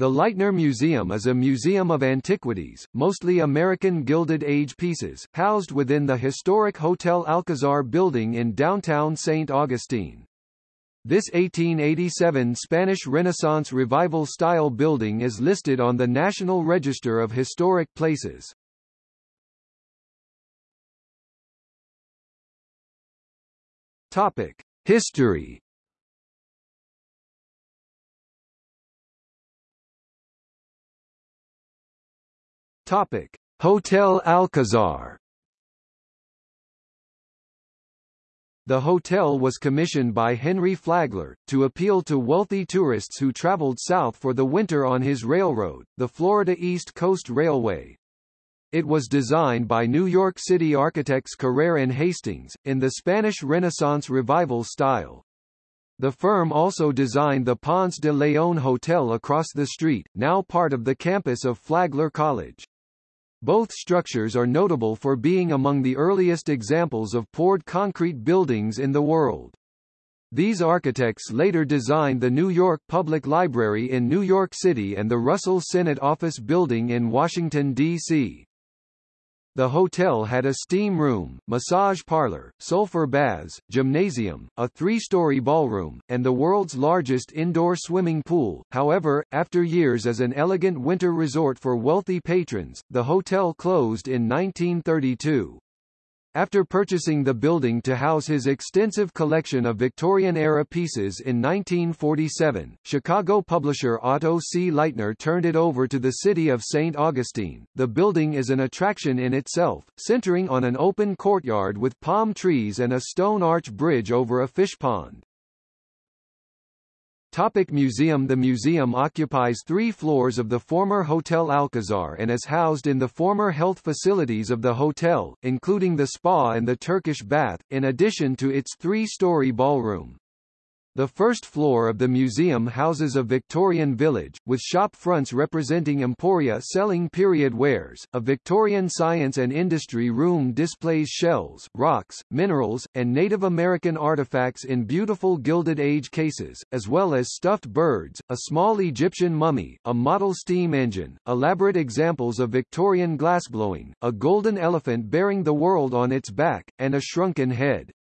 The Lightner Museum is a museum of antiquities, mostly American Gilded Age pieces, housed within the historic Hotel Alcazar building in downtown St. Augustine. This 1887 Spanish Renaissance Revival-style building is listed on the National Register of Historic Places. Topic: History Topic: Hotel Alcazar. The hotel was commissioned by Henry Flagler, to appeal to wealthy tourists who traveled south for the winter on his railroad, the Florida East Coast Railway. It was designed by New York City architects Carrere and Hastings, in the Spanish Renaissance Revival style. The firm also designed the Ponce de Leon Hotel across the street, now part of the campus of Flagler College. Both structures are notable for being among the earliest examples of poured concrete buildings in the world. These architects later designed the New York Public Library in New York City and the Russell Senate Office Building in Washington, D.C. The hotel had a steam room, massage parlor, sulfur baths, gymnasium, a three-story ballroom, and the world's largest indoor swimming pool. However, after years as an elegant winter resort for wealthy patrons, the hotel closed in 1932. After purchasing the building to house his extensive collection of Victorian-era pieces in 1947, Chicago publisher Otto C. Lightner turned it over to the city of St. Augustine. The building is an attraction in itself, centering on an open courtyard with palm trees and a stone arch bridge over a fish pond. Topic museum The museum occupies three floors of the former Hotel Alcazar and is housed in the former health facilities of the hotel, including the spa and the Turkish bath, in addition to its three-story ballroom. The first floor of the museum houses a Victorian village, with shop fronts representing emporia selling period wares. A Victorian science and industry room displays shells, rocks, minerals, and Native American artifacts in beautiful Gilded Age cases, as well as stuffed birds, a small Egyptian mummy, a model steam engine, elaborate examples of Victorian glassblowing, a golden elephant bearing the world on its back, and a shrunken head.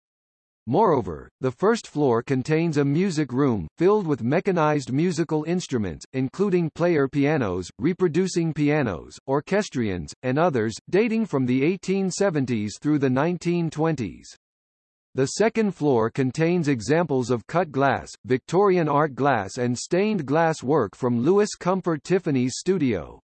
Moreover, the first floor contains a music room, filled with mechanized musical instruments, including player pianos, reproducing pianos, orchestrions, and others, dating from the 1870s through the 1920s. The second floor contains examples of cut glass, Victorian art glass and stained glass work from Louis Comfort Tiffany's studio.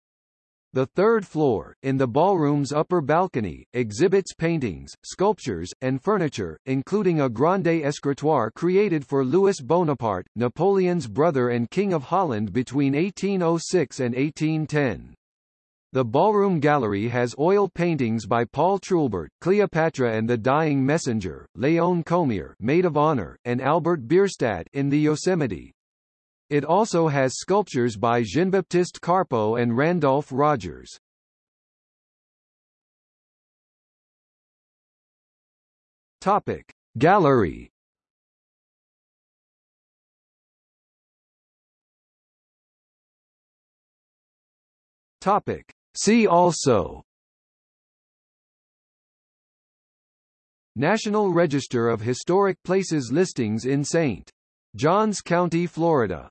The third floor, in the ballroom's upper balcony, exhibits paintings, sculptures, and furniture, including a grande escritoire created for Louis Bonaparte, Napoleon's brother and King of Holland between 1806 and 1810. The ballroom gallery has oil paintings by Paul Trouillebert, Cleopatra and the Dying Messenger, Léon Comerre, Maid of Honor, and Albert Bierstadt in the Yosemite. It also has sculptures by Jean-Baptiste Carpeaux and Randolph Rogers. Topic: Gallery. Topic: See also National Register of Historic Places listings in St. Johns County, Florida